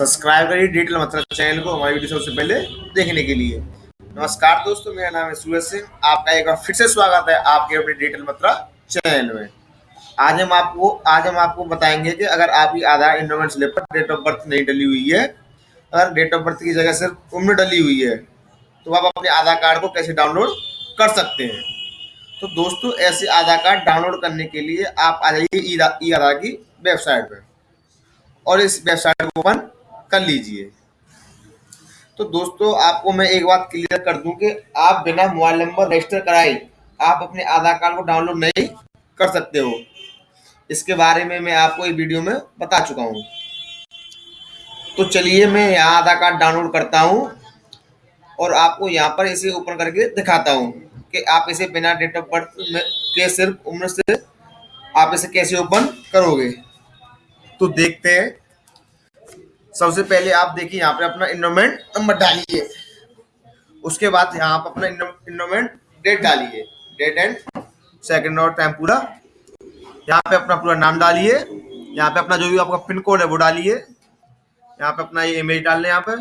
Subscribe करिए, detail मतलब channel को हमारी वीडियो सबसे पहले देखने के लिए। नमस्कार दोस्तों, मेरा नाम है सूरज सिंह। आपका एक बार फिर से स्वागत है आपके अपने डिटेल मतलब चैनल में। आज हम आपको, आज हम आपको बताएँगे कि अगर आपकी आधार इंडोमेंट स्लिप पर डेट ऑफ़ बर्थ नहीं डली हुई है, अगर डेट ऑफ़ बर्थ की जगह सिर्फ़ उम्र डली हुई है तो आप अपने आधार कार्ड को कैसे डाउनलोड कर सकते हैं? तो दोस्तों, ऐसे आधार कार्ड डाउनलोड करने के लिए आप आ जाइए ई आधार की वेबसाइट पर और इस वेबसाइट को ओपन कर लीजिए। तो दोस्तों, आपको मैं एक बात क्लियर कर दूँ कि आप बिना मोबाइल नंबर रजिस्टर कराए आप अपने आधार कार्ड को डाउनलोड नहीं कर सकते हो। इसके बारे में मैं आपको एक वीडियो में बता चुका हूँ। तो चलिए मैं यहाँ आधार कार्ड डाउनलोड करता हूँ और आपको यहाँ पर इसे ओपन करके दिखाता हूँ कि आप इसे बिना डेट ऑफ़ बर्थ के सिर्फ़ उम्र से आप इसे कैसे ओपन करोगे। तो देखते हैं सबसे पहले आप देखिए, यहाँ पे अपना इन्वेंट नंबर डालिए। उसके बाद यहाँ पे अपना इन्वेंट डेट डालिए। डेट एंड सेकंड और टाइम पूरा। यहाँ पे अपना पूरा नाम डालिए। यहाँ पे अपना जो भी आपका पिन कोड है, वो डालिए। यहाँ पे अपना ये इमेज डालने यहाँ पे।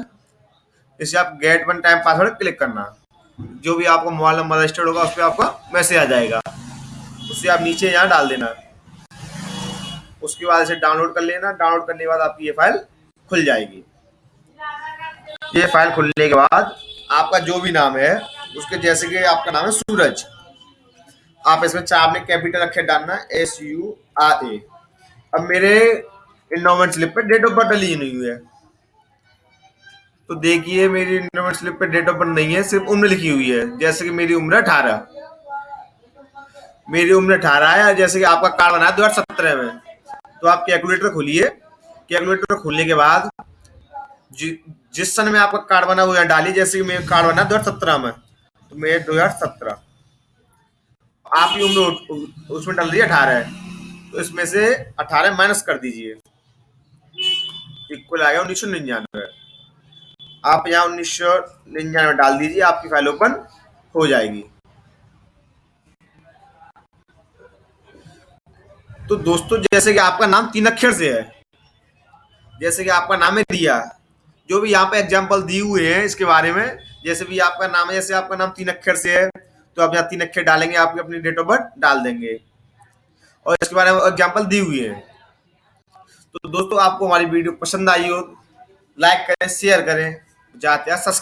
इसे आप get one time password click करना। जो भी आपका मोबाइल नंबर रजिस्टर्ड होगा, उस पर आपका मैसेज आ जाएगा। उससे आप नीचे यहाँ डाल देना। उसके बाद इसे डाउनलोड कर लेना। डाउनलोड करने के बाद आपकी ये फ़ाइल खुल जाएगी। ये फ़ाइल खुलने के बाद आपका जो भी नाम है, उसके जैसे कि आपका नाम है सूरज। आप इसमें चार में कैपिटल अक्षर डालना एस यू आर ए अब मेरे इन्डोमेंट स्लिप पे डेट ऑफ़ बर्थ डली नहीं हुई है। तो देखिए, मेरी इन्डोमेंट स्लिप पे डेट ऑफ़ बर्थ नहीं है, सिर्फ़ उम्र लिखी हुई है। जैसे कि मेरी उम्र अठारह। मेरी उम्र अठारह है, जैसे कि आपका कार्ड बना दो हज़ार सत्रह में। तो आप कैलकुलेटर खोलिए। कैलकुलेटर खोलने के बाद जिस सन में आपका कार्ड बना हुआ डाली जैसे कि मेरा कार्ड बना दो हज़ार सत्रह में तो मेरे दो हज़ार सत्रह। आपकी उम्र उसमें डाल दी अठारह। तो इसमें से अठारह माइनस कर दीजिए। इक्वल आ गया उन्नीस सौ निन्यानवे। आप यहाँ उन्नीस सौ निन्यानवे डाल दीजिए, आपकी फ़ाइल ओपन हो जाएगी। तो दोस्तों, जैसे कि आपका नाम तीन अक्षर से है जैसे कि आपका नाम है दिया जो भी यहाँ पे एग्ज़ाम्पल दिए हुए हैं इसके बारे में, जैसे भी आपका नाम है, जैसे आपका नाम तीन अक्षर से है तो आप यहाँ तीन अक्षर डालेंगे, आपकी अपनी डेट ऑफ़ बर्थ डाल देंगे। और इसके बारे में एग्ज़ाम्पल दी हुई है। तो दोस्तों, आपको हमारी वीडियो पसंद आई हो लाइक करें शेयर करें, जाते हैं सब्सक्राइब